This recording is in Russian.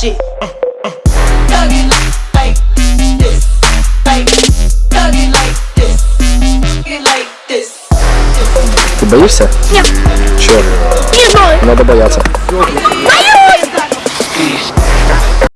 shit. Thuggin' like this, like thuggin' like this, thuggin' like this. Ты боишься? Нет. Чего? Не знаю. Надо бояться.